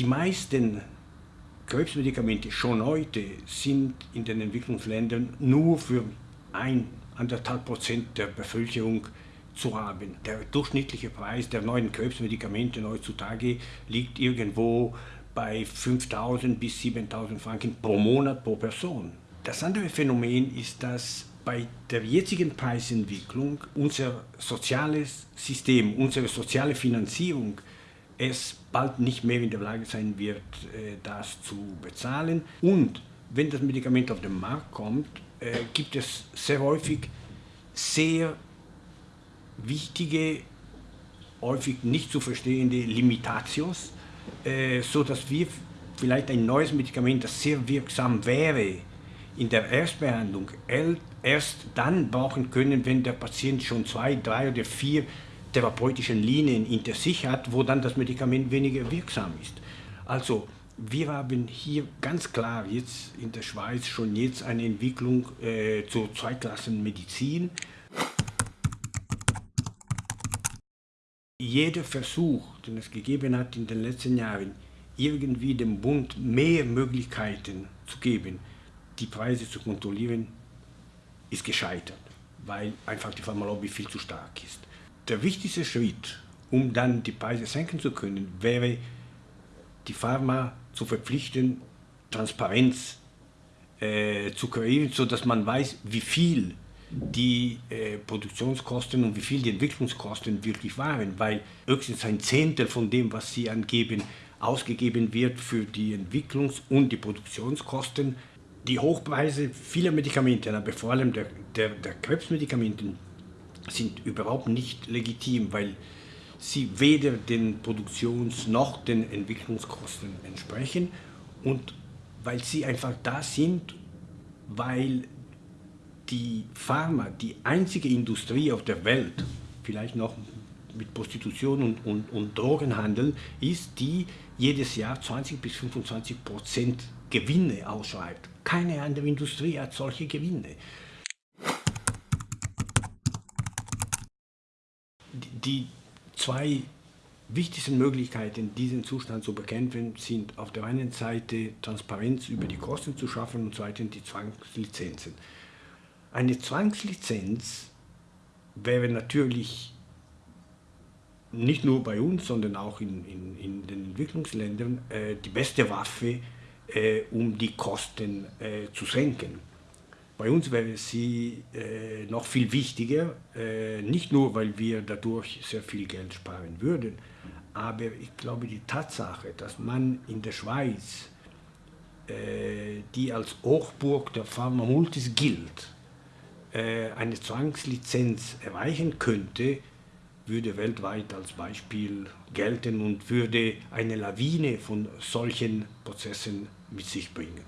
Die meisten Krebsmedikamente schon heute sind in den Entwicklungsländern nur für ein, anderthalb Prozent der Bevölkerung zu haben. Der durchschnittliche Preis der neuen Krebsmedikamente heutzutage liegt irgendwo bei 5.000 bis 7.000 Franken pro Monat pro Person. Das andere Phänomen ist, dass bei der jetzigen Preisentwicklung unser soziales System, unsere soziale Finanzierung es bald nicht mehr in der Lage sein wird, äh, das zu bezahlen. Und wenn das Medikament auf den Markt kommt, äh, gibt es sehr häufig sehr wichtige, häufig nicht zu verstehende Limitations, äh, so dass wir vielleicht ein neues Medikament, das sehr wirksam wäre, in der Erstbehandlung erst dann brauchen können, wenn der Patient schon zwei, drei oder vier therapeutischen Linien hinter sich hat, wo dann das Medikament weniger wirksam ist. Also wir haben hier ganz klar jetzt in der Schweiz schon jetzt eine Entwicklung äh, zur Zweiklassenmedizin. Jeder Versuch, den es gegeben hat in den letzten Jahren, irgendwie dem Bund mehr Möglichkeiten zu geben, die Preise zu kontrollieren, ist gescheitert, weil einfach die Pharmalobby viel zu stark ist. Der wichtigste Schritt, um dann die Preise senken zu können, wäre, die Pharma zu verpflichten, Transparenz äh, zu kreieren, sodass man weiß, wie viel die äh, Produktionskosten und wie viel die Entwicklungskosten wirklich waren, weil höchstens ein Zehntel von dem, was sie angeben, ausgegeben wird für die Entwicklungs- und die Produktionskosten. Die Hochpreise vieler Medikamente, aber vor allem der, der, der Krebsmedikamente, sind überhaupt nicht legitim, weil sie weder den Produktions- noch den Entwicklungskosten entsprechen und weil sie einfach da sind, weil die Pharma die einzige Industrie auf der Welt, vielleicht noch mit Prostitution und, und, und Drogenhandel, ist, die jedes Jahr 20 bis 25 Prozent Gewinne ausschreibt. Keine andere Industrie hat solche Gewinne. Die zwei wichtigsten Möglichkeiten, diesen Zustand zu bekämpfen, sind auf der einen Seite Transparenz über die Kosten zu schaffen und zweitens die Zwangslizenzen. Eine Zwangslizenz wäre natürlich nicht nur bei uns, sondern auch in, in, in den Entwicklungsländern äh, die beste Waffe, äh, um die Kosten äh, zu senken. Bei uns wäre sie äh, noch viel wichtiger, äh, nicht nur, weil wir dadurch sehr viel Geld sparen würden, aber ich glaube, die Tatsache, dass man in der Schweiz, äh, die als Hochburg der Pharmamultis gilt, äh, eine Zwangslizenz erreichen könnte, würde weltweit als Beispiel gelten und würde eine Lawine von solchen Prozessen mit sich bringen.